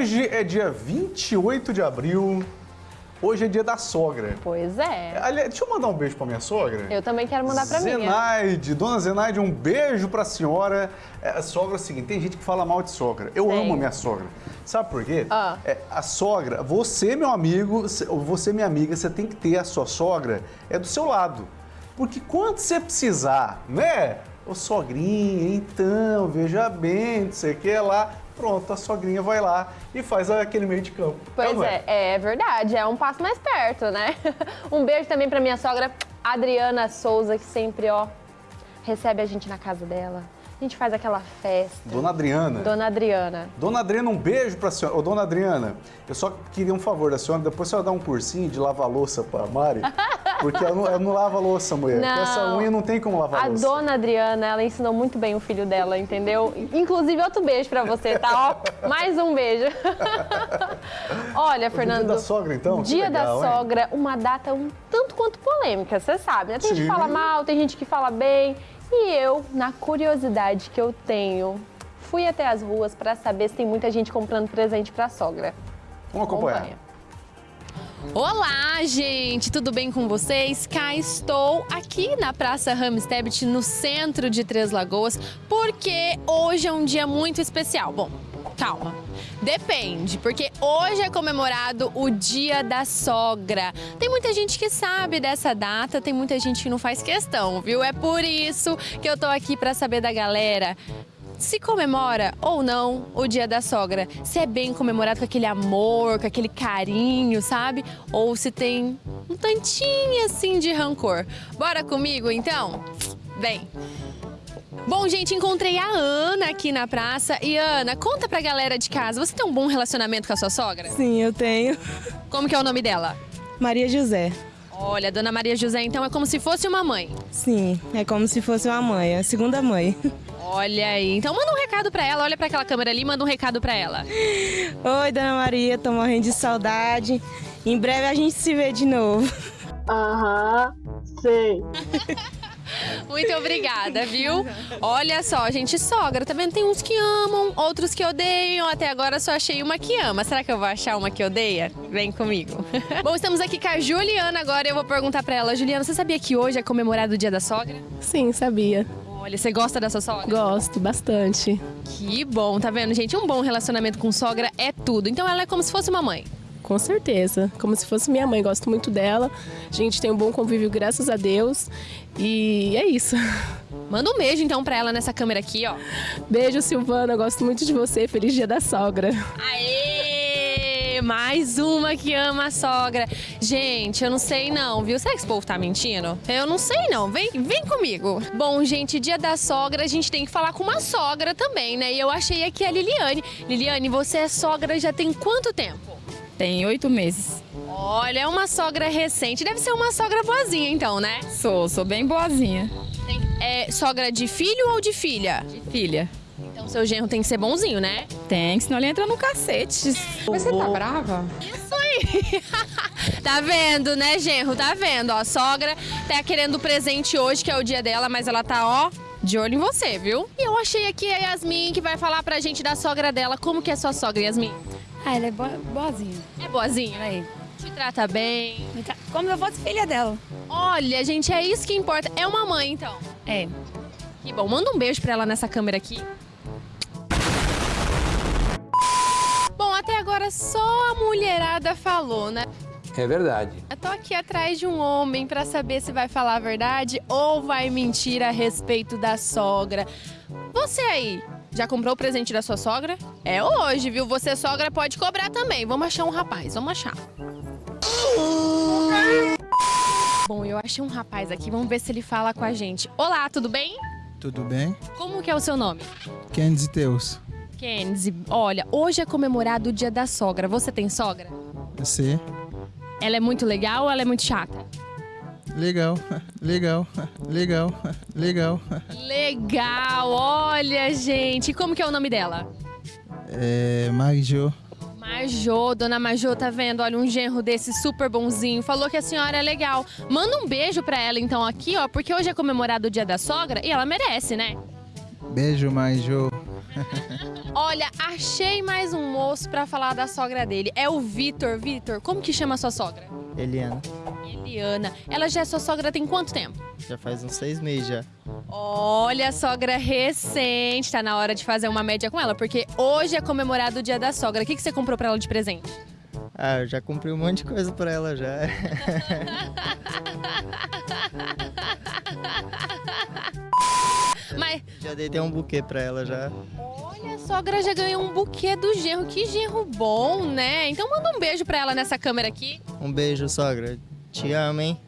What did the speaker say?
Hoje é dia 28 de abril. Hoje é dia da sogra. Pois é. Aliás, deixa eu mandar um beijo pra minha sogra. Eu também quero mandar pra mim. Zenaide, dona Zenaide, um beijo pra senhora. É, a sogra é o seguinte, tem gente que fala mal de sogra. Eu Tem. amo a minha sogra. Sabe por quê? Ah. É, a sogra, você, meu amigo, você, minha amiga, você tem que ter a sua sogra é do seu lado. Porque quando você precisar, né? Ô sogrinha, então, veja bem, não sei o que lá. Pronto, a sogrinha vai lá e faz aquele meio de campo. Pois ou não é, é verdade, é um passo mais perto, né? Um beijo também pra minha sogra, Adriana Souza, que sempre, ó, recebe a gente na casa dela. A gente faz aquela festa. Dona Adriana. Dona Adriana. Dona Adriana, um beijo pra senhora. Ô, dona Adriana, eu só queria um favor da senhora, depois a senhora dá um cursinho de lavar louça pra Mari, porque ela não, ela não lava louça, mulher. Não. essa unha não tem como lavar A louça. dona Adriana, ela ensinou muito bem o filho dela, entendeu? Inclusive, outro beijo pra você, tá? Ó, mais um beijo. Olha, Fernando. Dia da sogra, então? Dia legal, da hein? sogra, uma data um tanto quanto polêmica, você sabe, né? Tem gente Sim. que fala mal, tem gente que fala bem. E eu, na curiosidade que eu tenho, fui até as ruas pra saber se tem muita gente comprando presente pra sogra. Vamos acompanhar. Acompanha. Olá, gente, tudo bem com vocês? Cá estou aqui na Praça Ramstebit, no centro de Três Lagoas, porque hoje é um dia muito especial. Bom, calma. Depende, porque hoje é comemorado o Dia da Sogra. Tem muita gente que sabe dessa data, tem muita gente que não faz questão, viu? É por isso que eu tô aqui para saber da galera se comemora ou não o Dia da Sogra. Se é bem comemorado com aquele amor, com aquele carinho, sabe? Ou se tem um tantinho assim de rancor. Bora comigo então? Vem! Bom, gente, encontrei a Ana aqui na praça. E Ana, conta pra galera de casa, você tem um bom relacionamento com a sua sogra? Sim, eu tenho. Como que é o nome dela? Maria José. Olha, Dona Maria José, então é como se fosse uma mãe. Sim, é como se fosse uma mãe, a segunda mãe. Olha aí, então manda um recado pra ela, olha pra aquela câmera ali, manda um recado pra ela. Oi, Dona Maria, tô morrendo de saudade. Em breve a gente se vê de novo. Aham, sei. Muito obrigada, viu? Olha só, gente, sogra, tá vendo? Tem uns que amam, outros que odeiam. Até agora só achei uma que ama. Será que eu vou achar uma que odeia? Vem comigo. Bom, estamos aqui com a Juliana agora. Eu vou perguntar pra ela. Juliana, você sabia que hoje é comemorado o Dia da Sogra? Sim, sabia. Olha, você gosta da sua sogra? Gosto bastante. Que bom, tá vendo, gente? Um bom relacionamento com sogra é tudo. Então ela é como se fosse uma mãe. Com certeza. Como se fosse minha mãe. Gosto muito dela. A gente tem um bom convívio, graças a Deus. E é isso. Manda um beijo então pra ela nessa câmera aqui, ó. Beijo, Silvana. Gosto muito de você. Feliz dia da sogra. Aê! Mais uma que ama a sogra. Gente, eu não sei não, viu? Será que esse povo tá mentindo? Eu não sei não. Vem, vem comigo. Bom, gente, dia da sogra, a gente tem que falar com uma sogra também, né? E eu achei aqui a Liliane. Liliane, você é sogra já tem quanto tempo? Tem oito meses. Olha, é uma sogra recente. Deve ser uma sogra boazinha, então, né? Sou, sou bem boazinha. Tem- é sogra de filho ou de filha? Filha. Seu genro tem que ser bonzinho, né? Tem, senão ele entra no cacete. Você tá brava? Isso aí. tá vendo, né, genro? Tá vendo? Ó, a sogra tá querendo presente hoje, que é o dia dela, mas ela tá, ó, de olho em você, viu? E eu achei aqui a Yasmin que vai falar pra gente da sogra dela. Como que é sua sogra, Yasmin? Ah, ela é boa, boazinha. É boazinha? Aí. Te trata bem? Como se eu fosse filha dela. Olha, gente, é isso que importa. É uma mãe, então. É. Que bom. Manda um beijo pra ela nessa câmera aqui. Agora só a mulherada falou, né? É verdade. Eu tô aqui atrás de um homem pra saber se vai falar a verdade ou vai mentir a respeito da sogra. Você aí, já comprou o presente da sua sogra? É hoje, viu? Você sogra pode cobrar também. Vamos achar um rapaz, vamos achar. Bom, eu achei um rapaz aqui, vamos ver se ele fala com a gente. Olá, tudo bem? Tudo bem? Como que é o seu nome? Kenzie Teus. Kenzie, olha, hoje é comemorado o dia da sogra. Você tem sogra? Você? Ela é muito legal ou ela é muito chata? Legal, legal, legal, legal. Legal, olha, gente. Como que é o nome dela? É. Marijô. Majô, dona Majô, tá vendo? Olha, um genro desse super bonzinho. Falou que a senhora é legal. Manda um beijo pra ela, então, aqui, ó, porque hoje é comemorado o dia da sogra e ela merece, né? Beijo, Marijô. Olha, achei mais um moço pra falar da sogra dele. É o Vitor. Vitor, como que chama a sua sogra? Eliana, Eliana. Ela já é sua sogra tem quanto tempo? já faz uns seis meses já. Olha, sogra recente. Tá na hora de fazer uma média com ela, porque hoje é comemorado o dia da sogra. O que, que você comprou pra ela de presente? Ah, eu já comprei um monte de coisa pra ela já. Mas, Já dei até um buquê pra ela já. olha, a sogra já ganhou um buquê do genro. Que genro bom, né? Então manda um beijo pra ela nessa câmera aqui. Um beijo, sogra. Te amo, hein?